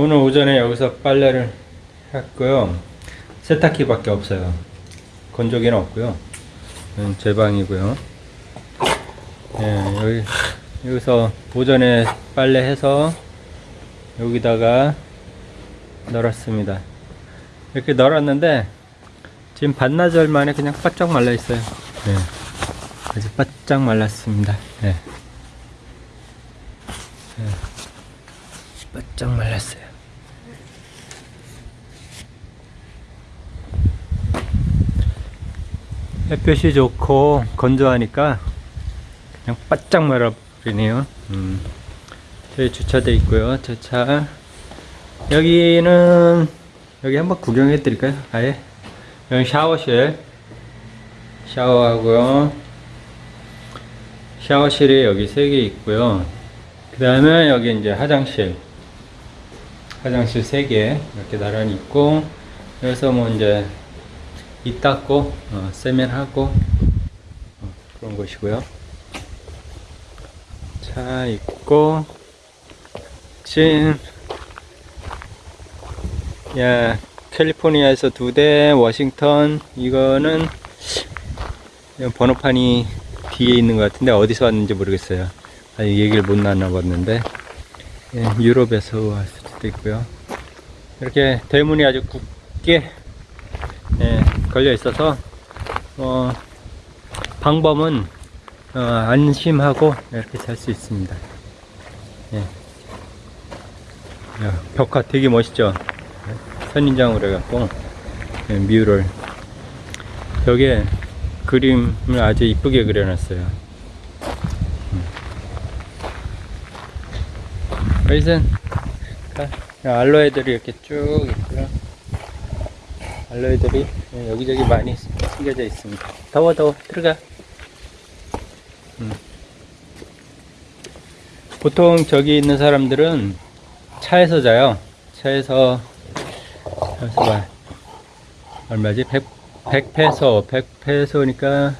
오늘 오전에 여기서 빨래를 했고요. 세탁기 밖에 없어요. 건조기는 없고요. 음, 제 방이고요. 예, 여기, 여기서 오전에 빨래해서 여기다가 널었습니다. 이렇게 널었는데 지금 반나절 만에 그냥 바짝 말라 있어요. 예, 아주 바짝 말랐습니다. 예. 예, 바짝 말랐어요. 햇볕이 좋고 건조하니까 그냥 바짝 말아버리네요. 음. 저희 주차돼 있고요. 저 차. 여기는 여기 한번 구경해 드릴까요? 아예. 여기 샤워실. 샤워하고요. 샤워실이 여기 세 개 있고요. 그 다음에 여기 이제 화장실. 화장실 세 개 이렇게 나란히 있고 여기서 뭐 이제 이 닦고 어, 세면하고 어, 그런 곳이고요. 차 있고 지금 야 캘리포니아에서 두 대, 워싱턴 이거는 번호판이 뒤에 있는 것 같은데 어디서 왔는지 모르겠어요. 아직 얘기를 못 나눠봤는데 예, 유럽에서 왔을 수도 있고요. 이렇게 대문이 아주 굳게 예, 걸려 있어서 어, 방범은 어, 안심하고 이렇게 잘 수 있습니다. 예. 야, 벽화 되게 멋있죠? 선인장으로 해갖고 예, 뮤를 벽에 그림을 아주 이쁘게 그려놨어요. 음. 여기선 알로에들이 이렇게 쭉 있고요. 알로에들이 여기저기 많이 숨겨져 있습니다. 더워 더워 들어가. 음. 보통 저기 있는 사람들은 차에서 자요. 차에서 잠시만 얼마지? 100, 100페소 100페소니까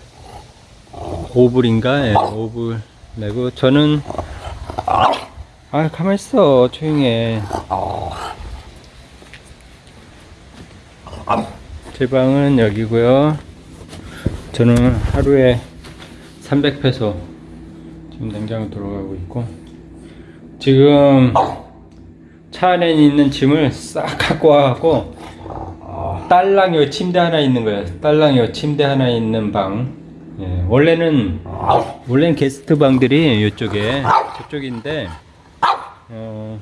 5불인가? 예, 5불 내고 저는 아 가만 있어 조용히 해. 제 방은 여기고요. 저는 하루에 300페소 지금 냉장고 들어가고 있고 지금 차 안에 있는 짐을 싹 갖고 와갖고 딸랑 요 침대 하나 있는 거예요. 딸랑 요 침대 하나 있는 방. 예, 원래는 원래는 게스트 방들이 이쪽에 저쪽인데 어,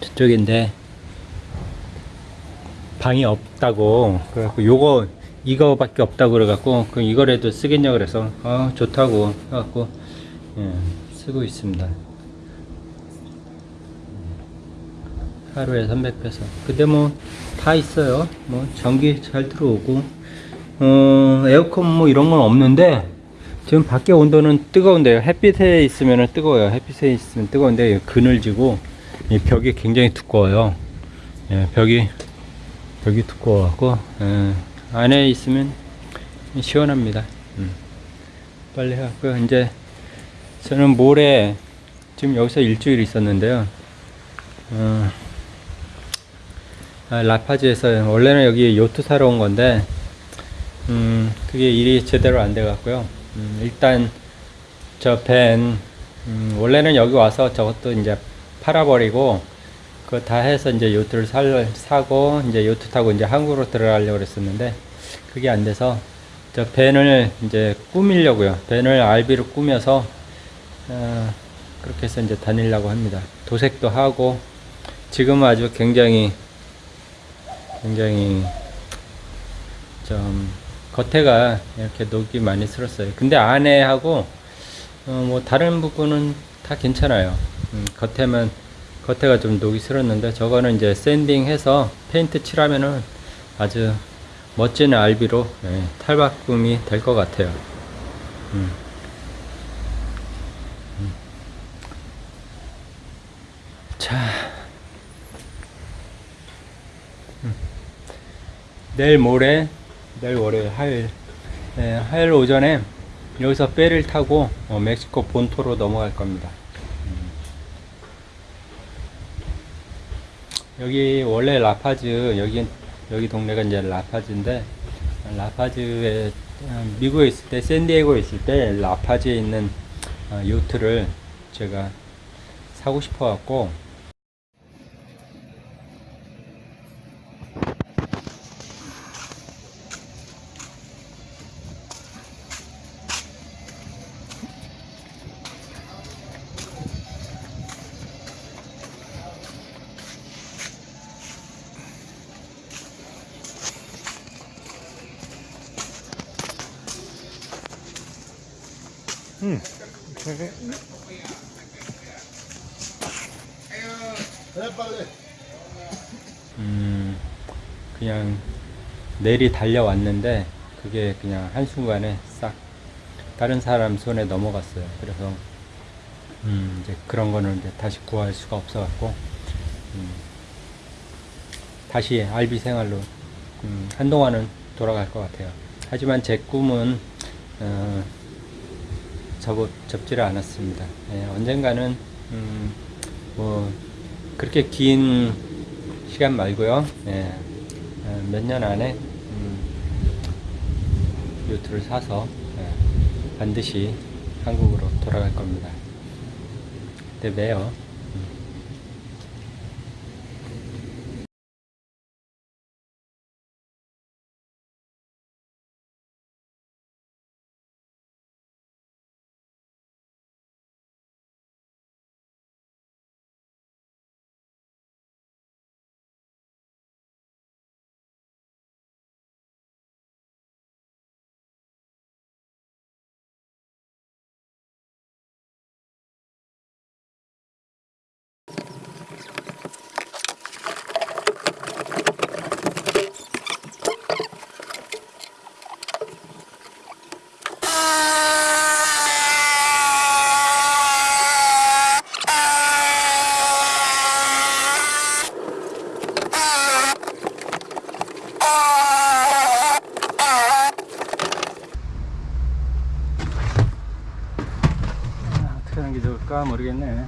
저쪽인데 방이 없다고 그래갖고 요거 이거밖에 없다고 그래갖고 그 이거라도 쓰겠냐 그래서 아 좋다고 해갖고 예, 쓰고 있습니다. 하루에 300페소 근데 뭐 다 있어요. 뭐 전기 잘 들어오고. 어 에어컨 뭐 이런 건 없는데 지금 밖에 온도는 뜨거운데요. 햇빛에 있으면 뜨거워요. 햇빛에 있으면 뜨거운데 그늘지고 이 벽이 굉장히 두꺼워요. 예, 벽이 벽이 두꺼워갖고 예, 안에 있으면 시원합니다. 음. 빨리 해갖고 이제 저는 모레 지금 여기서 일주일 있었는데요. 어, 아, 라파지에서 원래는 여기 요트 사러 온 건데 음, 그게 일이 제대로 안 돼 갖고요. 음, 일단 저밴 음, 원래는 여기 와서 저것도 이제 팔아버리고 그거 다 해서 이제 요트를 살, 사고 이제 요트 타고 이제 한국으로 들어가려고 그랬었는데 그게 안 돼서 저 밴을 이제 꾸미려고요. 밴을 RB로 꾸며서 어, 그렇게 해서 이제 다니려고 합니다. 도색도 하고 지금 아주 굉장히 굉장히 좀 겉에가 이렇게 녹이 많이 슬었어요. 근데 안에하고 어, 뭐 다른 부분은 다 괜찮아요. 음, 겉에만 겉에가 좀 녹이 슬었는데 저거는 이제 sanding 해서 페인트 칠하면은 아주 멋진 RV로 예, 탈바꿈이 될 것 같아요 음. 음. 자 내일 모레 내일 월요일 하일 네, 하일 오전에 여기서 배를 타고 어, 멕시코 본토로 넘어갈 겁니다 여기 원래 라파즈 여기 여기 동네가 이제 라파즈인데 라파즈에 어, 미국에 있을 때 샌디에고에 있을 때 라파즈에 있는 어, 요트를 제가 사고 싶어 갖고 음, 그냥 내리 달려왔는데 그게 그냥 한순간에 싹 다른 사람 손에 넘어갔어요. 그래서 음, 이제 그런 거는 이제 다시 구할 수가 없어갖고 음, 다시 알비 생활로 음, 한동안은 돌아갈 것 같아요. 하지만 제 꿈은 어, 접, 접지를 않았습니다. 예, 언젠가는 음, 뭐 그렇게 긴 시간 말고요. 예, 몇년 안에 음, 요트를 사서 예, 반드시 한국으로 돌아갈 겁니다. 그때 봬요. 아, 어떻게 하는 게 좋을까 모르겠네.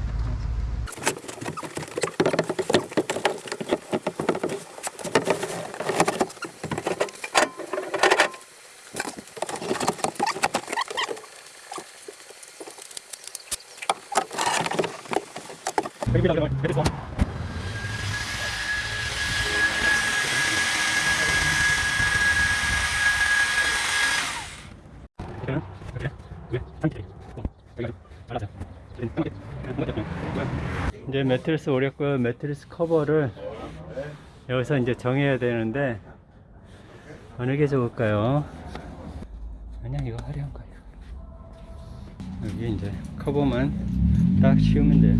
이제 매트리스 오렸고요. 매트리스 커버를 여기서 이제 정해야 되는데 어느 게 좋을까요? 그냥 이거 화려한 거예요. 여기 이제 커버만 딱 씌우면 돼요.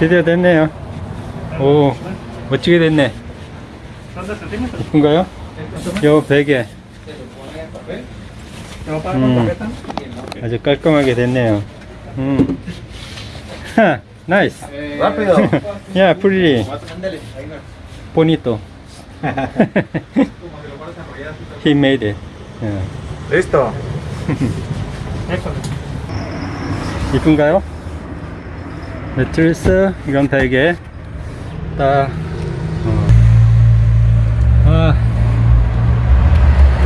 드디어 됐네요. 오, 멋지게 됐네. 이쁜가요? 요 베개. 음, 아주 깔끔하게 됐네요. 음. 하, 나이스. Rápido. 야, 프리리. 보니또. He made it. 예. Listo. 이쁜가요? 매트리스 이건 베개 딱 어. 아,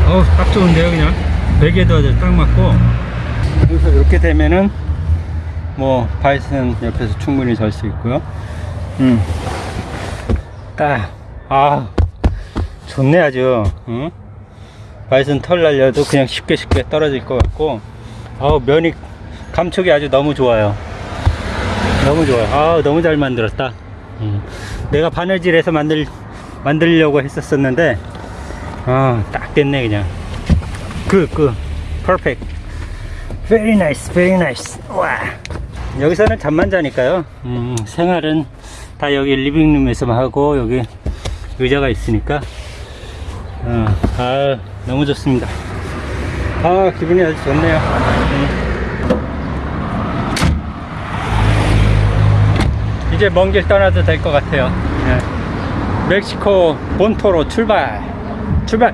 어우 딱 좋은데요 그냥 베개도 아주 딱 맞고 그래서 이렇게 되면은 뭐 바이슨 옆에서 충분히 잘 수 있고요. 음 딱아 좋네 아주. 응? 바이슨 털 날려도 그냥 쉽게 쉽게 떨어질 것 같고 아우 면이 감촉이 아주 너무 좋아요. 너무 좋아요. 아 너무 잘 만들었다. 음. 내가 바느질해서 만들 만들려고 했었었는데 아딱 됐네 그냥. 그 그. 퍼펙트 very nice very nice. 와 여기서는 잠만 자니까요. 음, 생활은 다 여기 리빙룸에서만 하고 여기 의자가 있으니까. 어, 아 너무 좋습니다. 아 기분이 아주 좋네요. 음. 이제 먼 길 떠나도 될 것 같아요. 예. 멕시코 본토로 출발. 출발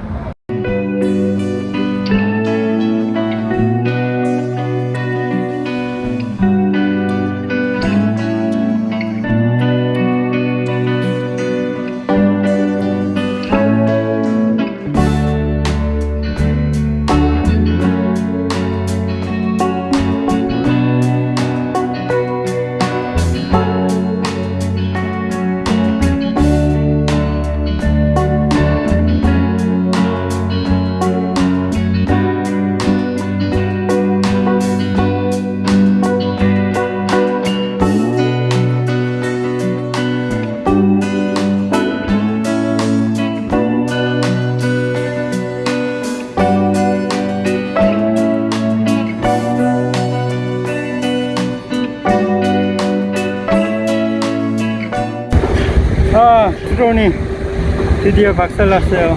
드디어 박살났어요.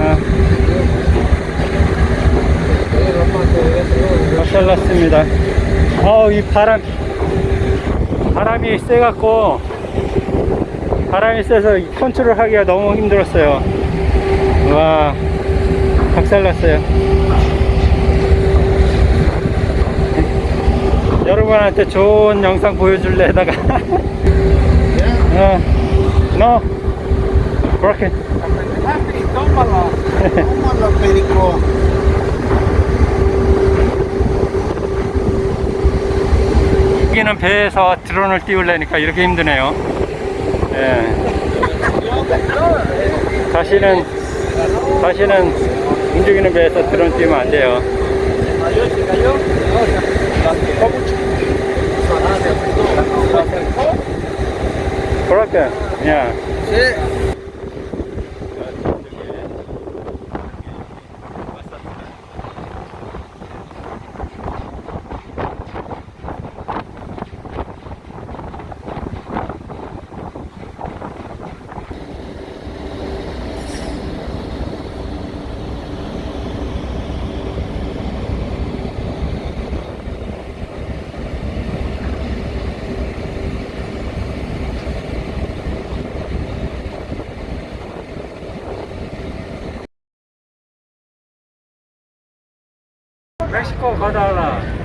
아, 박살났습니다. 어우, 이 바람, 바람이 세갖고, 바람이 세서 이 컨트롤 하기가 너무 힘들었어요. 와, 박살났어요. 여러분한테 좋은 영상 보여줄래 다가 어, no 그렇게. 여기는 배에서 드론을 띄우려니까 이렇게 힘드네요 예. 다시는 다시는 움직이는 배에서 드론 띄우면 안 돼요 그렇게 예. Sí. 멕시코 가다가